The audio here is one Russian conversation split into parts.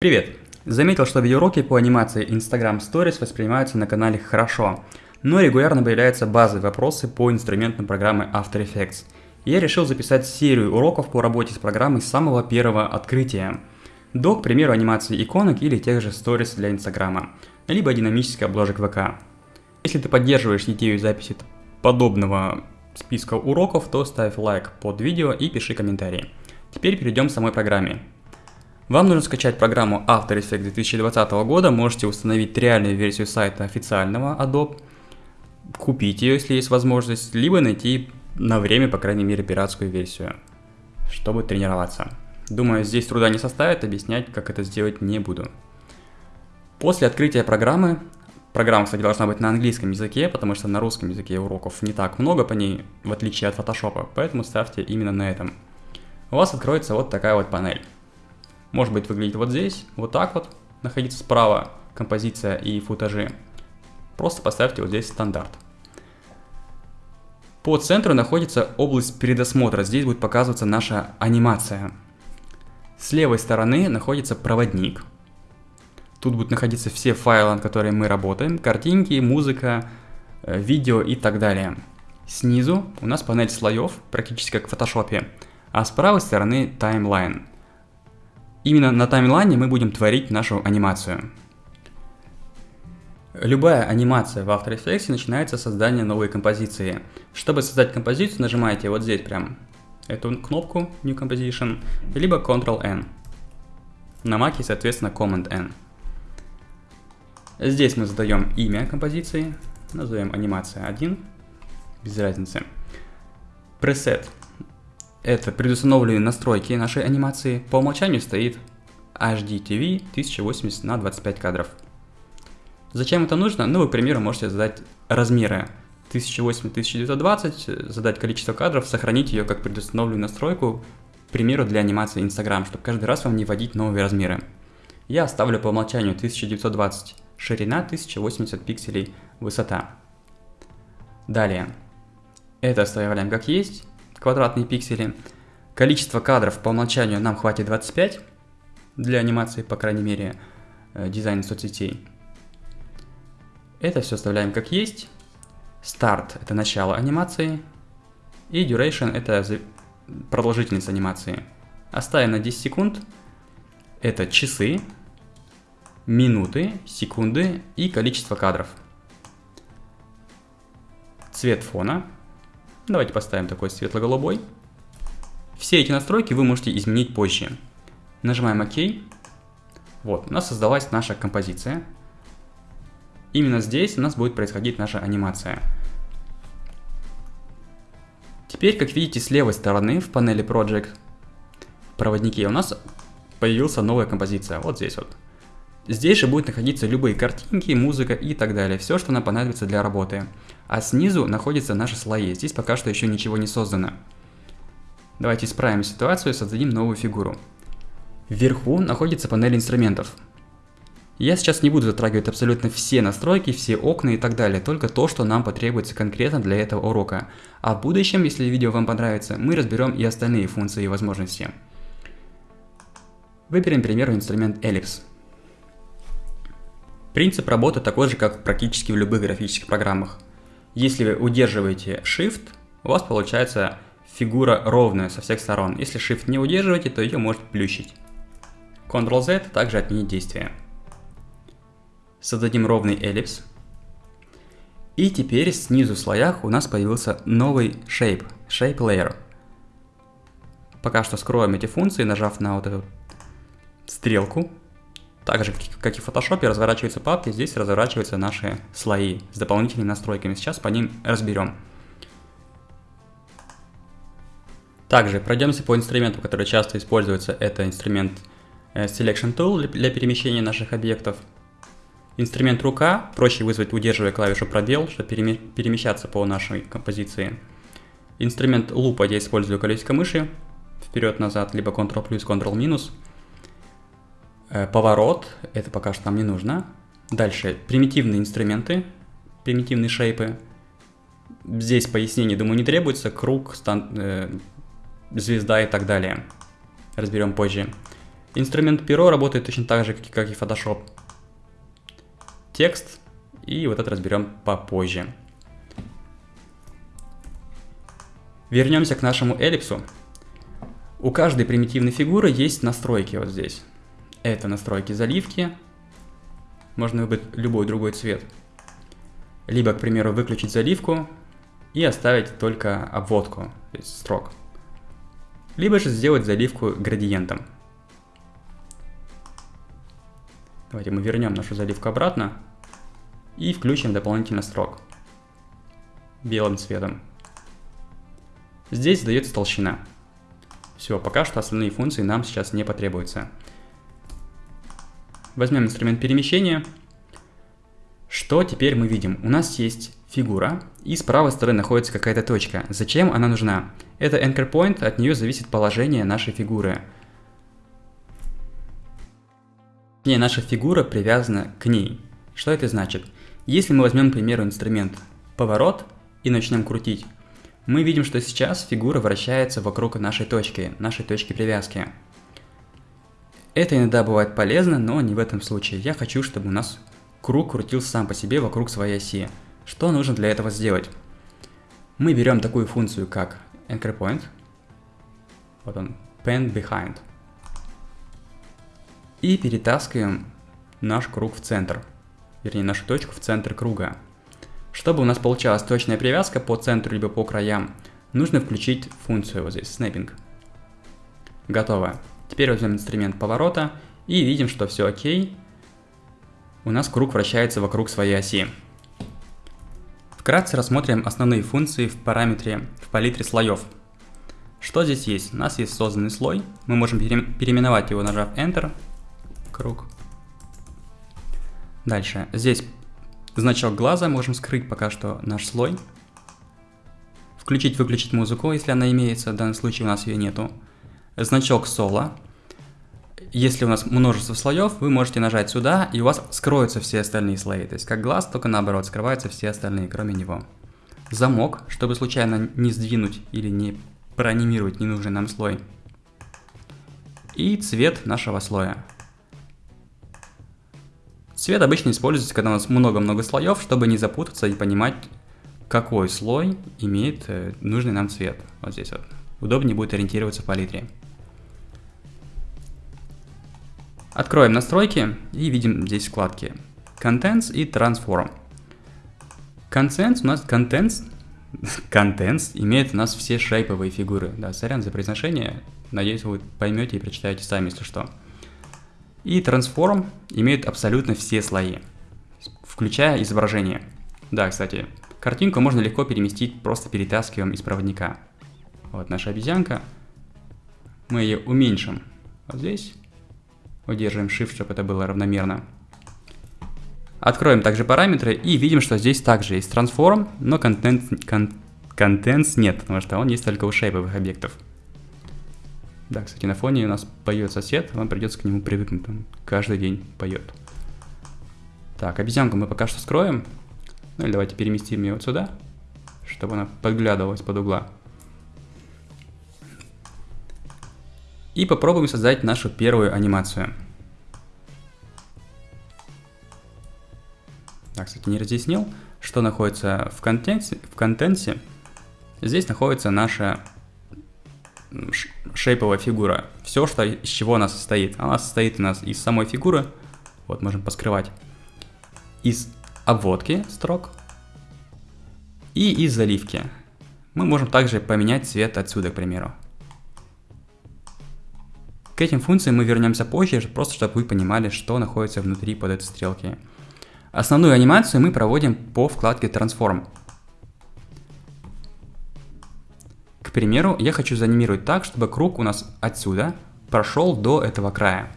Привет! Заметил, что видеоуроки по анимации Instagram Stories воспринимаются на канале хорошо, но регулярно появляются базовые вопросы по инструментам программы After Effects. Я решил записать серию уроков по работе с программой с самого первого открытия. До, к примеру, анимации иконок или тех же Stories для Инстаграма, либо динамических обложек ВК. Если ты поддерживаешь идею записи подобного списка уроков, то ставь лайк под видео и пиши комментарии. Теперь перейдем к самой программе. Вам нужно скачать программу After Effects 2020 года, можете установить реальную версию сайта официального Adobe, купить ее, если есть возможность, либо найти на время, по крайней мере, пиратскую версию, чтобы тренироваться. Думаю, здесь труда не составит, объяснять, как это сделать не буду. После открытия программы, программа, кстати, должна быть на английском языке, потому что на русском языке уроков не так много по ней, в отличие от Photoshop, поэтому ставьте именно на этом. У вас откроется вот такая вот панель. Может быть выглядит вот здесь, вот так вот, находится справа композиция и футажи. Просто поставьте вот здесь стандарт. По центру находится область предосмотра, здесь будет показываться наша анимация. С левой стороны находится проводник. Тут будут находиться все файлы, над которыми мы работаем, картинки, музыка, э, видео и так далее. Снизу у нас панель слоев, практически как в фотошопе, а с правой стороны таймлайн – Именно на таймлайне мы будем творить нашу анимацию. Любая анимация в After Effects начинается с создания новой композиции. Чтобы создать композицию, нажимаете вот здесь прям эту кнопку New Composition, либо Ctrl-N. На Mac, соответственно, Command-N. Здесь мы задаем имя композиции, назовем анимация 1, без разницы. Preset это предустановленные настройки нашей анимации. По умолчанию стоит HD TV 1080 на 25 кадров. Зачем это нужно? Ну, вы, к примеру, можете задать размеры 1080-1920, задать количество кадров, сохранить ее как предустановленную настройку, к примеру, для анимации Instagram, чтобы каждый раз вам не вводить новые размеры. Я оставлю по умолчанию 1920 ширина, 1080 пикселей высота. Далее. Это оставляем как есть квадратные пиксели. Количество кадров по умолчанию нам хватит 25 для анимации, по крайней мере, э, дизайна соцсетей. Это все оставляем как есть. Старт – это начало анимации. И duration – это продолжительность анимации. Оставим на 10 секунд. Это часы, минуты, секунды и количество кадров. Цвет фона – Давайте поставим такой светло-голубой. Все эти настройки вы можете изменить позже. Нажимаем ОК. Вот, у нас создалась наша композиция. Именно здесь у нас будет происходить наша анимация. Теперь, как видите, с левой стороны в панели Project проводники у нас появилась новая композиция. Вот здесь вот. Здесь же будут находиться любые картинки, музыка и так далее. Все, что нам понадобится для работы. А снизу находятся наши слои. Здесь пока что еще ничего не создано. Давайте исправим ситуацию и создадим новую фигуру. Вверху находится панель инструментов. Я сейчас не буду затрагивать абсолютно все настройки, все окна и так далее, только то, что нам потребуется конкретно для этого урока. А в будущем, если видео вам понравится, мы разберем и остальные функции и возможности. Выберем, к примеру, инструмент Ellipse. Принцип работы такой же, как практически в любых графических программах. Если вы удерживаете Shift, у вас получается фигура ровная со всех сторон. Если Shift не удерживаете, то ее может плющить. Ctrl-Z также отменить действие. Создадим ровный эллипс. И теперь снизу в слоях у нас появился новый shape, shape layer. Пока что скроем эти функции, нажав на вот эту стрелку. Так же, как и в Photoshop, разворачиваются папки, здесь разворачиваются наши слои с дополнительными настройками. Сейчас по ним разберем. Также пройдемся по инструменту, который часто используется. Это инструмент э, Selection Tool для перемещения наших объектов. Инструмент рука, проще вызвать, удерживая клавишу пробел, чтобы перемещаться по нашей композиции. Инструмент лупа я использую колесико мыши, вперед-назад, либо Ctrl плюс, Ctrl поворот, это пока что нам не нужно. Дальше, примитивные инструменты, примитивные шейпы. Здесь пояснений, думаю, не требуется. Круг, стан, э, звезда и так далее. Разберем позже. Инструмент перо работает точно так же, как и Photoshop. Текст, и вот это разберем попозже. Вернемся к нашему эллипсу. У каждой примитивной фигуры есть настройки вот здесь. Это настройки заливки. Можно выбрать любой другой цвет. Либо, к примеру, выключить заливку и оставить только обводку, то есть строк. Либо же сделать заливку градиентом. Давайте мы вернем нашу заливку обратно и включим дополнительно строк белым цветом. Здесь задается толщина. Все, пока что остальные функции нам сейчас не потребуются. Возьмем инструмент перемещения. Что теперь мы видим? У нас есть фигура, и с правой стороны находится какая-то точка. Зачем она нужна? Это anchor point, от нее зависит положение нашей фигуры. И наша фигура привязана к ней. Что это значит? Если мы возьмем, к примеру, инструмент поворот и начнем крутить, мы видим, что сейчас фигура вращается вокруг нашей точки, нашей точки привязки. Это иногда бывает полезно, но не в этом случае. Я хочу, чтобы у нас круг крутился сам по себе вокруг своей оси. Что нужно для этого сделать? Мы берем такую функцию, как anchor point. Вот он, pen behind. И перетаскиваем наш круг в центр. Вернее, нашу точку в центр круга. Чтобы у нас получалась точная привязка по центру либо по краям, нужно включить функцию вот здесь, snapping. Готово. Теперь возьмем инструмент поворота и видим, что все окей. У нас круг вращается вокруг своей оси. Вкратце рассмотрим основные функции в параметре в палитре слоев. Что здесь есть? У нас есть созданный слой. Мы можем переименовать его, нажав Enter. Круг. Дальше. Здесь значок глаза, можем скрыть пока что наш слой. Включить-выключить музыку, если она имеется, в данном случае у нас ее нету. Значок соло. Если у нас множество слоев, вы можете нажать сюда, и у вас скроются все остальные слои. То есть как глаз, только наоборот, скрываются все остальные, кроме него. Замок, чтобы случайно не сдвинуть или не проанимировать ненужный нам слой. И цвет нашего слоя. Цвет обычно используется, когда у нас много-много слоев, чтобы не запутаться и понимать, какой слой имеет э, нужный нам цвет. Вот здесь вот. Удобнее будет ориентироваться в палитре. Откроем настройки и видим здесь вкладки Contents и Transform. Contents у нас Contents, Contents имеет у нас все шейповые фигуры. Да, сорян за произношение. Надеюсь, вы поймете и прочитаете сами, если что. И Transform имеет абсолютно все слои, включая изображение. Да, кстати, картинку можно легко переместить, просто перетаскиваем из проводника. Вот наша обезьянка. Мы ее уменьшим вот здесь. Удерживаем Shift, чтобы это было равномерно. Откроем также параметры и видим, что здесь также есть Transform, но Contents, кон, Contents нет, потому что он есть только у шейповых объектов. Да, кстати, на фоне у нас поет сосед, вам придется к нему привыкнуть, он каждый день поет. Так, обезьянку мы пока что скроем. Ну или давайте переместим ее вот сюда, чтобы она подглядывалась под угла. И попробуем создать нашу первую анимацию. Так, кстати, не разъяснил, что находится в контенте. В контенте. Здесь находится наша шейповая фигура. Все, что, из чего она состоит. Она состоит у нас из самой фигуры, вот можем поскрывать, из обводки строк и из заливки. Мы можем также поменять цвет отсюда, к примеру. К этим функциям мы вернемся позже, просто чтобы вы понимали, что находится внутри под этой стрелки. Основную анимацию мы проводим по вкладке Transform. К примеру, я хочу заанимировать так, чтобы круг у нас отсюда прошел до этого края.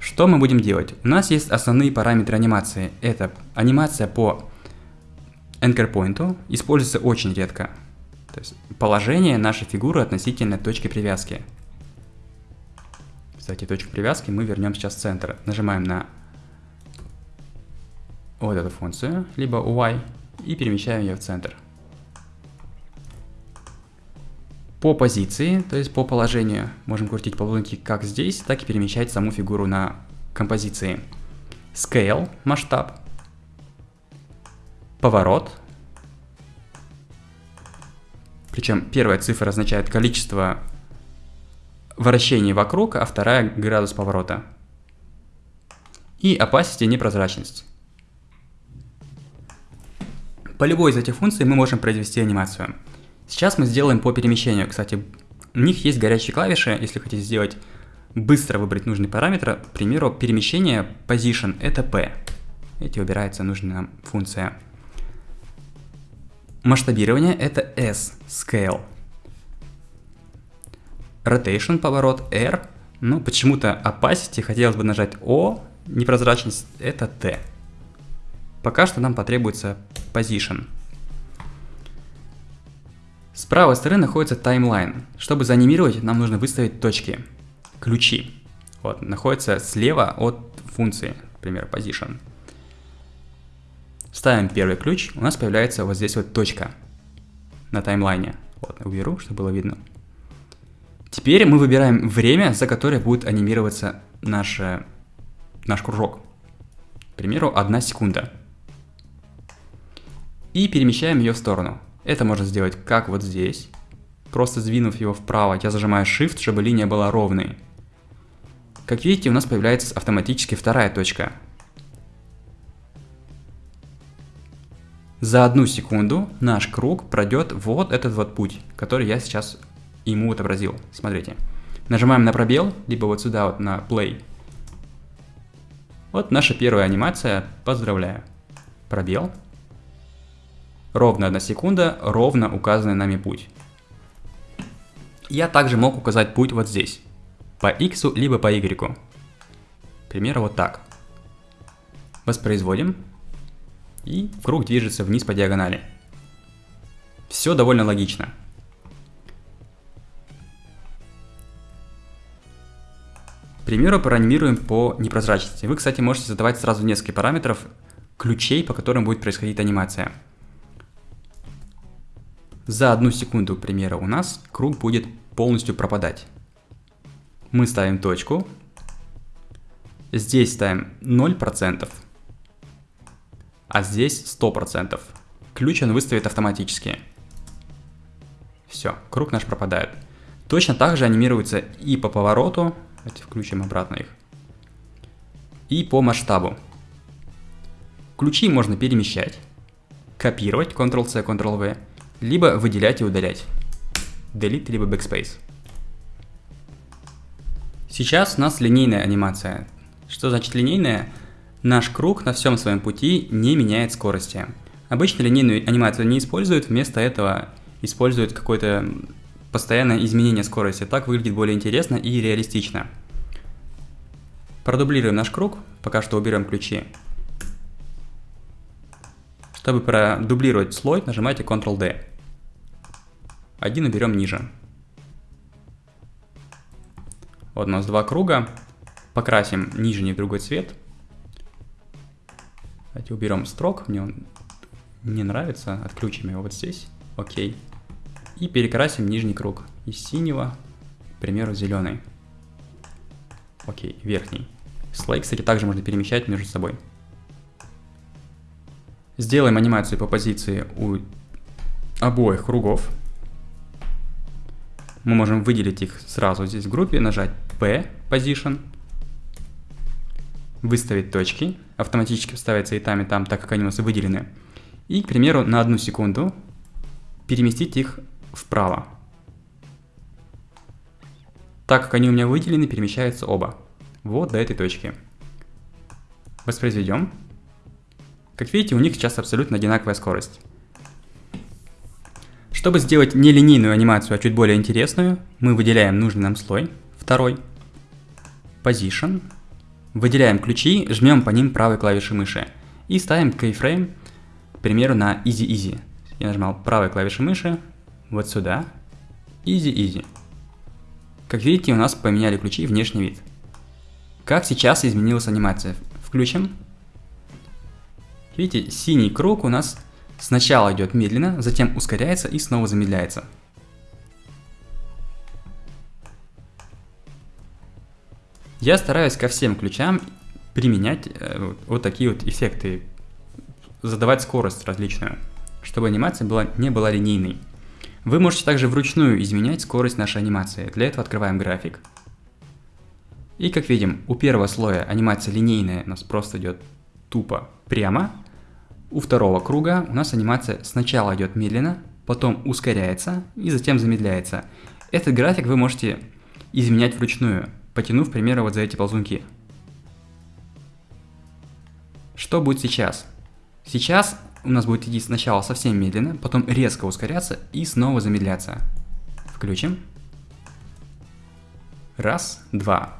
Что мы будем делать? У нас есть основные параметры анимации. Это анимация по anchor point, используется очень редко. То есть положение нашей фигуры относительно точки привязки. Кстати, точку привязки мы вернем сейчас в центр. Нажимаем на вот эту функцию, либо Y, и перемещаем ее в центр. По позиции, то есть по положению, можем крутить ползунки как здесь, так и перемещать саму фигуру на композиции. Scale, масштаб. Поворот. Причем первая цифра означает количество вращений вокруг, а вторая градус поворота. И opacity непрозрачность. По любой из этих функций мы можем произвести анимацию. Сейчас мы сделаем по перемещению. Кстати, у них есть горячие клавиши, если хотите сделать быстро выбрать нужный параметр. К примеру, перемещение position это P. Эти выбирается нужная нам функция. Масштабирование это S, scale. Rotation, поворот, R. Ну, почему-то opacity хотелось бы нажать O, непрозрачность это T. Пока что нам потребуется position. С правой стороны находится таймлайн. Чтобы заанимировать, нам нужно выставить точки, ключи. Вот, находится слева от функции, например, position. Ставим первый ключ, у нас появляется вот здесь вот точка на таймлайне. Вот, уберу, чтобы было видно. Теперь мы выбираем время, за которое будет анимироваться наш, наш кружок. К примеру, 1 секунда. И перемещаем ее в сторону. Это можно сделать как вот здесь. Просто сдвинув его вправо, я зажимаю Shift, чтобы линия была ровной. Как видите, у нас появляется автоматически вторая точка. За одну секунду наш круг пройдет вот этот вот путь, который я сейчас ему отобразил. Смотрите. Нажимаем на пробел, либо вот сюда вот на play. Вот наша первая анимация. Поздравляю. Пробел ровно 1 секунда, ровно указанный нами путь. Я также мог указать путь вот здесь, по x либо по y. К примеру, вот так. Воспроизводим, и круг движется вниз по диагонали. Все довольно логично. Примеру, проанимируем по непрозрачности. Вы, кстати, можете задавать сразу несколько параметров, ключей, по которым будет происходить анимация. За одну секунду, к примеру, у нас круг будет полностью пропадать. Мы ставим точку. Здесь ставим 0%, а здесь 100%. Ключ он выставит автоматически. Все, круг наш пропадает. Точно так же анимируется и по повороту, давайте включим обратно их, и по масштабу. Ключи можно перемещать, копировать, Ctrl-C, Ctrl-V, либо выделять и удалять. Delete либо Backspace. Сейчас у нас линейная анимация. Что значит линейная? Наш круг на всем своем пути не меняет скорости. Обычно линейную анимацию не используют, вместо этого используют какое-то постоянное изменение скорости. Так выглядит более интересно и реалистично. Продублируем наш круг, пока что уберем ключи. Чтобы продублировать слой, нажимайте Ctrl-D. Один уберем ниже. Вот у нас два круга. Покрасим нижний в другой цвет. Давайте уберем строк, мне он не нравится. Отключим его вот здесь. Окей. И перекрасим нижний круг из синего, к примеру, зеленый. Окей, верхний. Слой, кстати, также можно перемещать между собой. Сделаем анимацию по позиции у обоих кругов. Мы можем выделить их сразу здесь в группе, нажать P, Position, выставить точки, автоматически вставятся и там, и там, так как они у нас выделены. И, к примеру, на одну секунду переместить их вправо. Так как они у меня выделены, перемещаются оба. Вот до этой точки. Воспроизведем. Как видите, у них сейчас абсолютно одинаковая скорость. Чтобы сделать не линейную анимацию, а чуть более интересную, мы выделяем нужный нам слой, второй, Position, выделяем ключи, жмем по ним правой клавишей мыши и ставим keyframe, к примеру, на Easy Easy. Я нажимал правой клавишей мыши, вот сюда. Easy Easy. Как видите, у нас поменяли ключи и внешний вид. Как сейчас изменилась анимация? Включим. Видите, синий круг у нас сначала идет медленно, затем ускоряется и снова замедляется. Я стараюсь ко всем ключам применять э, вот, вот такие вот эффекты, задавать скорость различную, чтобы анимация была, не была линейной. Вы можете также вручную изменять скорость нашей анимации. Для этого открываем график. И как видим, у первого слоя анимация линейная у нас просто идет тупо прямо. У второго круга у нас анимация сначала идет медленно, потом ускоряется и затем замедляется. Этот график вы можете изменять вручную, потянув, к примеру, вот за эти ползунки. Что будет сейчас? Сейчас у нас будет идти сначала совсем медленно, потом резко ускоряться и снова замедляться. Включим. Раз, два.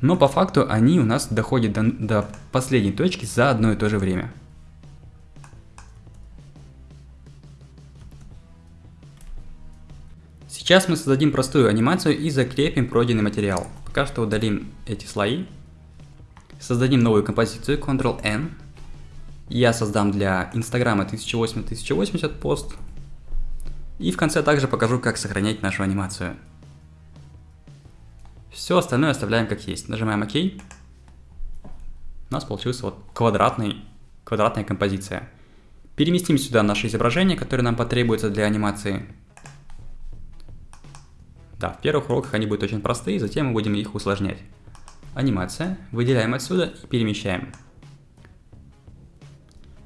Но по факту они у нас доходят до, до последней точки за одно и то же время. Сейчас мы создадим простую анимацию и закрепим пройденный материал. Пока что удалим эти слои Создадим новую композицию Ctrl-N. Я создам для Инстаграма 1080-1080 пост. И в конце также покажу, как сохранять нашу анимацию. Все остальное оставляем как есть. Нажимаем ОК. У нас получился вот квадратный, квадратная композиция. Переместим сюда наше изображение, которое нам потребуется для анимации. Да, в первых уроках они будут очень простые, затем мы будем их усложнять анимация, выделяем отсюда и перемещаем.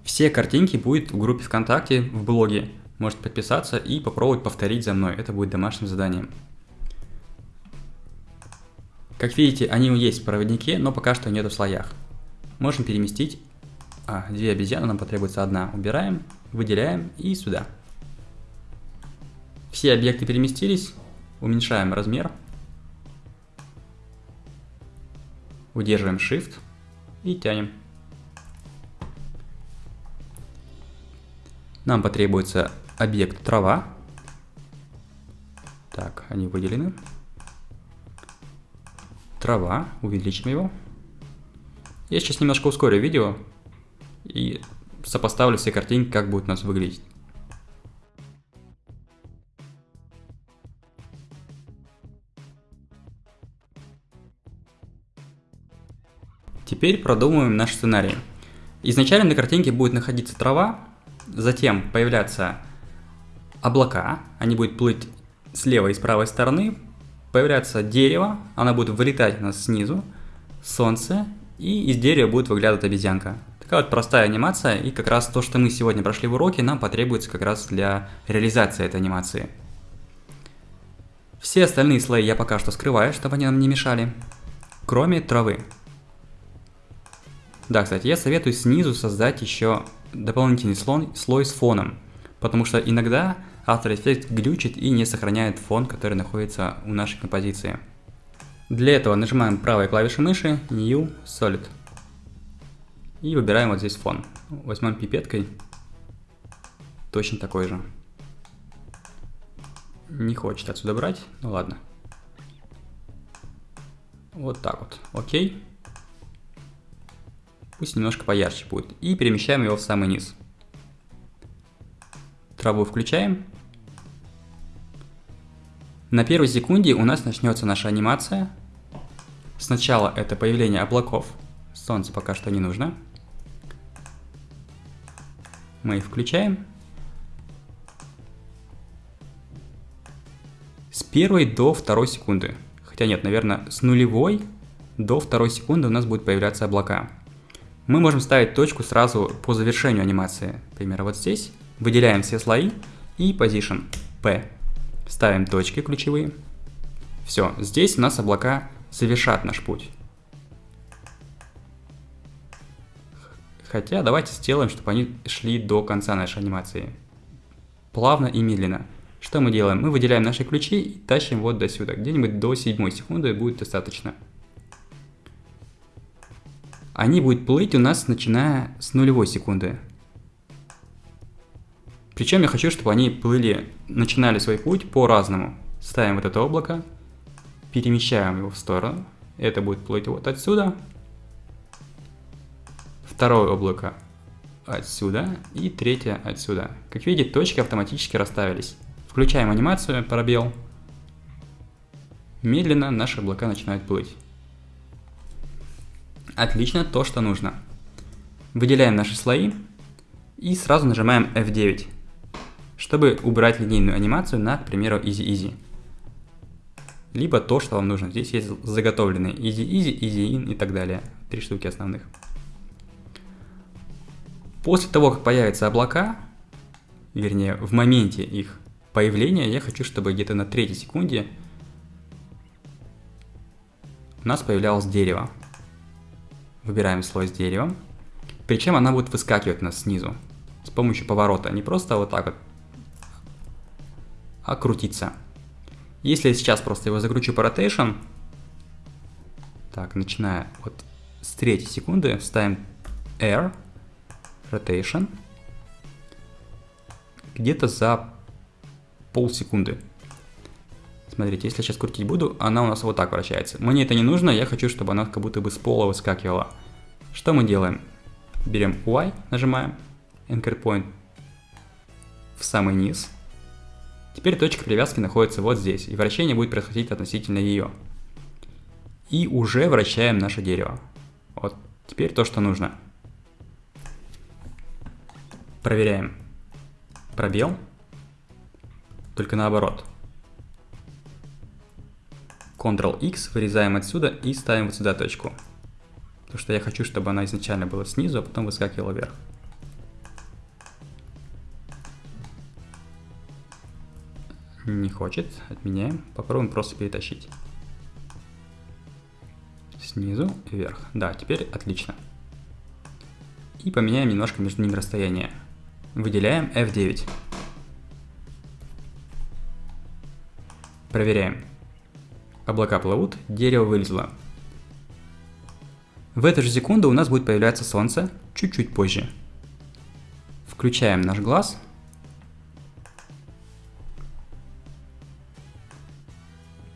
Все картинки будут в группе ВКонтакте, в блоге. Можете подписаться и попробовать повторить за мной. Это будет домашним заданием. Как видите, они есть в проводнике, но пока что нету в слоях. Можем переместить. А, две обезьяны, нам потребуется одна. Убираем, выделяем и сюда. Все объекты переместились. Уменьшаем размер. Удерживаем Shift и тянем. Нам потребуется объект трава. Так, они выделены. Трава, увеличим его. Я сейчас немножко ускорю видео и сопоставлю все картинки, как будет у нас выглядеть. Теперь продумываем наш сценарий. Изначально на картинке будет находиться трава, затем появляться облака, они будут плыть с левой и с правой стороны, появляться дерево, она будет вылетать у нас снизу, солнце, и из дерева будет выглядывать обезьянка. Такая вот простая анимация, и как раз то, что мы сегодня прошли в уроке, нам потребуется как раз для реализации этой анимации. Все остальные слои я пока что скрываю, чтобы они нам не мешали, кроме травы. Да, кстати, я советую снизу создать еще дополнительный слой, слой с фоном, потому что иногда After Effects глючит и не сохраняет фон, который находится у нашей композиции. Для этого нажимаем правой клавишей мыши New Solid и выбираем вот здесь фон. Возьмем пипеткой, точно такой же. Не хочет отсюда брать, ну ладно. Вот так вот, окей. Пусть немножко поярче будет. И перемещаем его в самый низ. Траву включаем. На первой секунде у нас начнется наша анимация. Сначала это появление облаков. Солнце пока что не нужно. Мы их включаем. С первой до второй секунды. Хотя нет, наверное, с нулевой до второй секунды у нас будут появляться облака. Мы можем ставить точку сразу по завершению анимации. Например, вот здесь. Выделяем все слои и Position P. Ставим точки ключевые. Все, здесь у нас облака завершат наш путь. Хотя давайте сделаем, чтобы они шли до конца нашей анимации. Плавно и медленно. Что мы делаем? Мы выделяем наши ключи и тащим вот до сюда. Где-нибудь до 7 секунды будет достаточно они будут плыть у нас начиная с нулевой секунды. Причем я хочу, чтобы они плыли, начинали свой путь по-разному. Ставим вот это облако, перемещаем его в сторону. Это будет плыть вот отсюда. Второе облако отсюда и третье отсюда. Как видите, точки автоматически расставились. Включаем анимацию, пробел. Медленно наши облака начинают плыть. Отлично, то, что нужно. Выделяем наши слои и сразу нажимаем F9, чтобы убрать линейную анимацию на, к примеру, Easy Easy. Либо то, что вам нужно. Здесь есть заготовленные Easy Easy, Easy In и так далее. Три штуки основных. После того, как появятся облака, вернее, в моменте их появления, я хочу, чтобы где-то на третьей секунде у нас появлялось дерево. Выбираем слой с деревом. Причем она будет выскакивать у нас снизу с помощью поворота. Не просто вот так вот, а крутиться. Если я сейчас просто его закручу по rotation, так, начиная вот с третьей секунды, ставим R, rotation, где-то за полсекунды. Смотрите, если я сейчас крутить буду, она у нас вот так вращается. Мне это не нужно, я хочу, чтобы она как будто бы с пола выскакивала. Что мы делаем? Берем Y, нажимаем, Anchor Point в самый низ. Теперь точка привязки находится вот здесь, и вращение будет происходить относительно ее. И уже вращаем наше дерево. Вот, теперь то, что нужно. Проверяем. Пробел. Только наоборот. Ctrl-X, вырезаем отсюда и ставим вот сюда точку. Потому что я хочу, чтобы она изначально была снизу, а потом выскакивала вверх. Не хочет, отменяем. Попробуем просто перетащить. Снизу вверх. Да, теперь отлично. И поменяем немножко между ними расстояние. Выделяем F9. Проверяем. Облака плывут, дерево вылезло. В эту же секунду у нас будет появляться солнце чуть-чуть позже. Включаем наш глаз.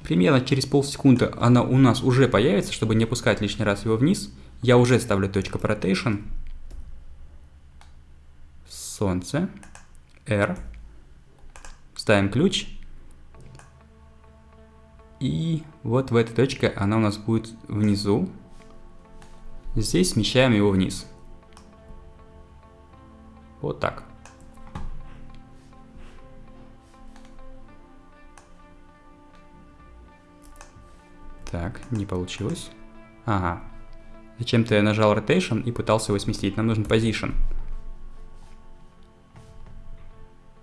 Примерно через полсекунды она у нас уже появится, чтобы не опускать лишний раз его вниз. Я уже ставлю точку по rotation. Солнце. R. Ставим ключ. И вот в этой точке она у нас будет внизу. Здесь смещаем его вниз. Вот так. Так, не получилось. Ага. Зачем-то я нажал Rotation и пытался его сместить. Нам нужен Position.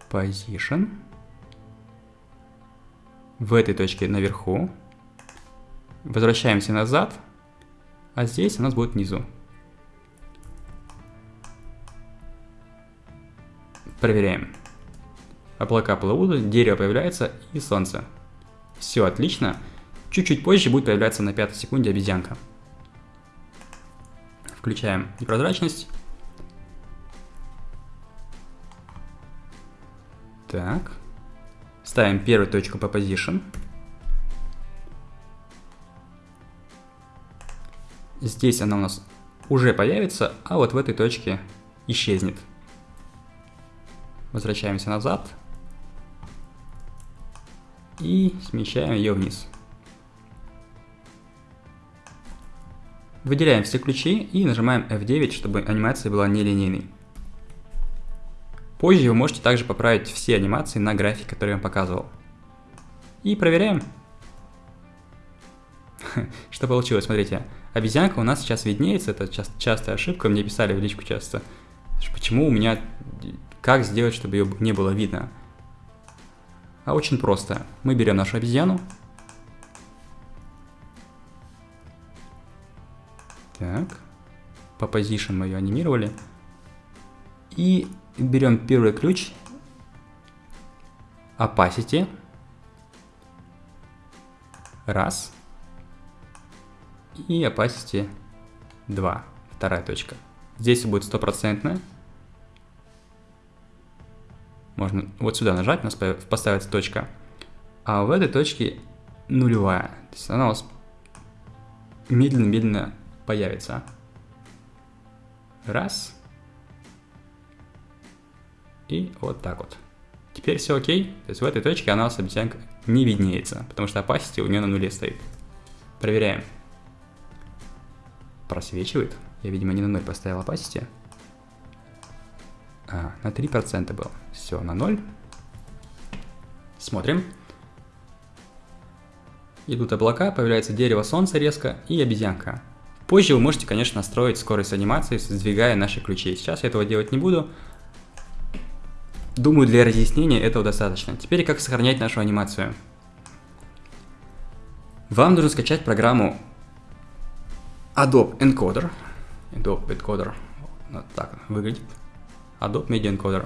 Position в этой точке наверху. Возвращаемся назад, а здесь у нас будет внизу. Проверяем. Облака плывут, дерево появляется и солнце. Все отлично. Чуть-чуть позже будет появляться на пятой секунде обезьянка. Включаем непрозрачность. Так. Ставим первую точку по position. Здесь она у нас уже появится, а вот в этой точке исчезнет. Возвращаемся назад. И смещаем ее вниз. Выделяем все ключи и нажимаем F9, чтобы анимация была нелинейной. Позже вы можете также поправить все анимации на график, который я вам показывал. И проверяем. Что получилось, смотрите. Обезьянка у нас сейчас виднеется, это частая ошибка, мне писали в личку часто. Почему у меня... Как сделать, чтобы ее не было видно? А очень просто. Мы берем нашу обезьяну. Так. По position мы ее анимировали. И берем первый ключ, opacity, раз, и opacity 2, вторая точка. Здесь будет стопроцентная. Можно вот сюда нажать, у нас поставится точка. А в этой точке нулевая. То есть она у вас медленно-медленно появится. Раз. И вот так вот. Теперь все окей, то есть в этой точке она обезьянка не виднеется, потому что opacity у нее на нуле стоит. Проверяем. просвечивает. Я, видимо, не на 0 поставил opacity. А, на 3% был. Все, на 0. Смотрим. Идут облака, появляется дерево солнца резко и обезьянка. Позже вы можете, конечно, настроить скорость анимации, сдвигая наши ключи. Сейчас я этого делать не буду. Думаю, для разъяснения этого достаточно. Теперь как сохранять нашу анимацию. Вам нужно скачать программу Adobe Encoder. Adobe Encoder. Вот так выглядит. Adobe Media Encoder.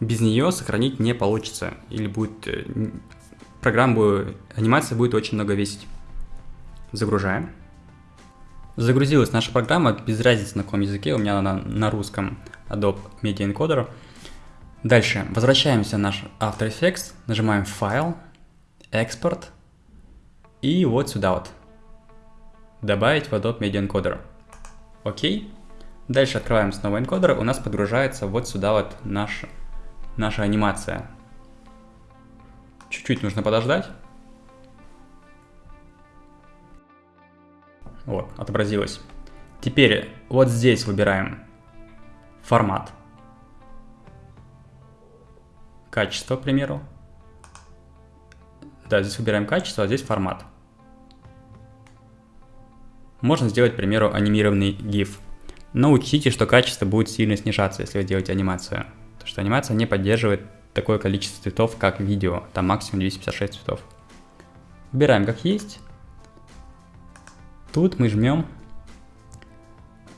Без нее сохранить не получится. Или будет... Э, программа, анимация будет очень много весить. Загружаем. Загрузилась наша программа, без разницы на каком языке, у меня она на русском Adobe Media Encoder. Дальше возвращаемся в наш After Effects, нажимаем Файл, Экспорт и вот сюда вот. Добавить в Adobe Media Encoder. Окей. Дальше открываем снова энкодер, у нас подгружается вот сюда вот наш, наша анимация. Чуть-чуть нужно подождать. Вот, отобразилось. Теперь вот здесь выбираем формат. Качество, к примеру. Да, здесь выбираем качество, а здесь формат. Можно сделать, к примеру, анимированный GIF. Но учтите, что качество будет сильно снижаться, если вы делаете анимацию. Потому что анимация не поддерживает такое количество цветов, как видео. Там максимум 256 цветов. Выбираем как есть. Тут мы жмем.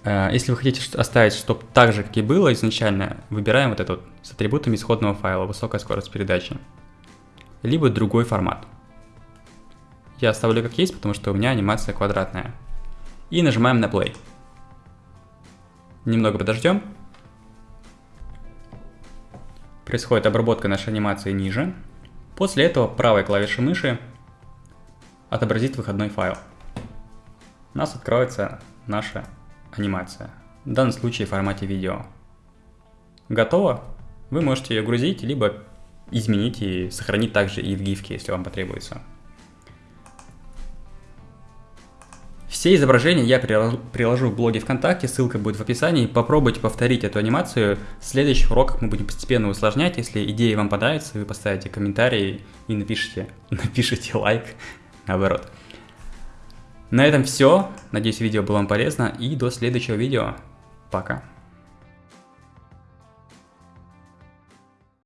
Э, если вы хотите оставить, чтобы так же, как и было изначально, выбираем вот это вот с атрибутами исходного файла, высокая скорость передачи. Либо другой формат. Я оставлю как есть, потому что у меня анимация квадратная. И нажимаем на play. Немного подождем. Происходит обработка нашей анимации ниже. После этого правой клавишей мыши отобразит выходной файл у нас откроется наша анимация. В данном случае в формате видео. Готово? Вы можете ее грузить, либо изменить и сохранить также и в гифке, если вам потребуется. Все изображения я приложу в блоге ВКонтакте, ссылка будет в описании. Попробуйте повторить эту анимацию. В следующих уроках мы будем постепенно усложнять. Если идеи вам понравятся, вы поставите комментарий и напишите, напишите лайк, наоборот. На этом все. Надеюсь, видео было вам полезно. И до следующего видео. Пока.